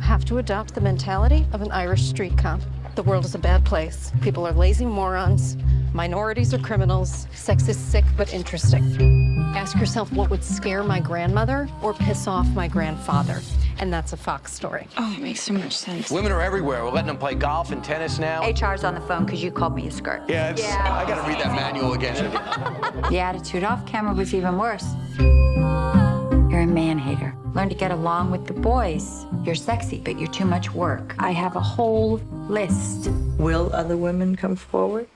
have to adopt the mentality of an Irish street cop. The world is a bad place. People are lazy morons. Minorities are criminals. Sex is sick but interesting. Ask yourself what would scare my grandmother or piss off my grandfather. And that's a Fox story. Oh, it makes so much sense. Women are everywhere. We're letting them play golf and tennis now. HR's on the phone because you called me a skirt. Yeah, it's, I gotta read that manual again. The attitude off camera was even worse. You're a man hater. Learn to get along with the boys. You're sexy, but you're too much work. I have a whole list. Will other women come forward?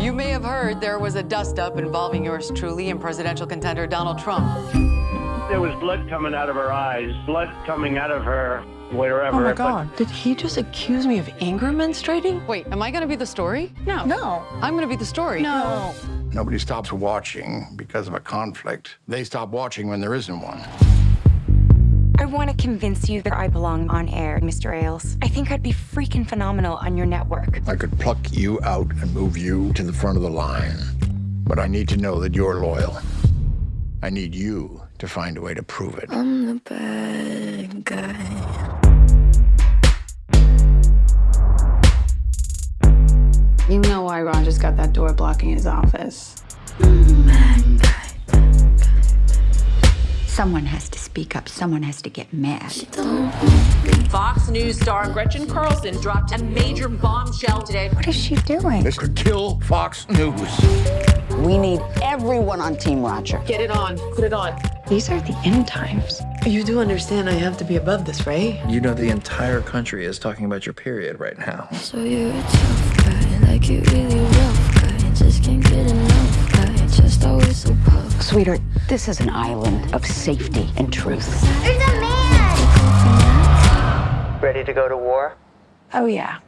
You may have heard there was a dust-up involving yours truly and presidential contender Donald Trump. There was blood coming out of her eyes, blood coming out of her wherever. Oh my but- God. Did he just accuse me of anger menstruating? Wait, am I gonna be the story? No. No. I'm gonna be the story. No. Nobody stops watching because of a conflict. They stop watching when there isn't one. I want to convince you that I belong on air, Mr. Ailes. I think I'd be freaking phenomenal on your network. I could pluck you out and move you to the front of the line. But I need to know that you're loyal. I need you to find a way to prove it. I'm the bad guy. You know why Ron just got that door blocking his office. Someone has to speak up. Someone has to get mad. Fox News star Gretchen Carlson dropped a major bombshell today. What is she doing? This could kill Fox News. We need everyone on Team Roger. Get it on. Put it on. These are the end times. You do understand I have to be above this, right? You know the entire country is talking about your period right now. So you're a tough guy, like you really rough guy. Just can't get enough guy, just always so puff. Sweetheart, this is an island of safety and truth. There's a man! Ready to go to war? Oh, yeah.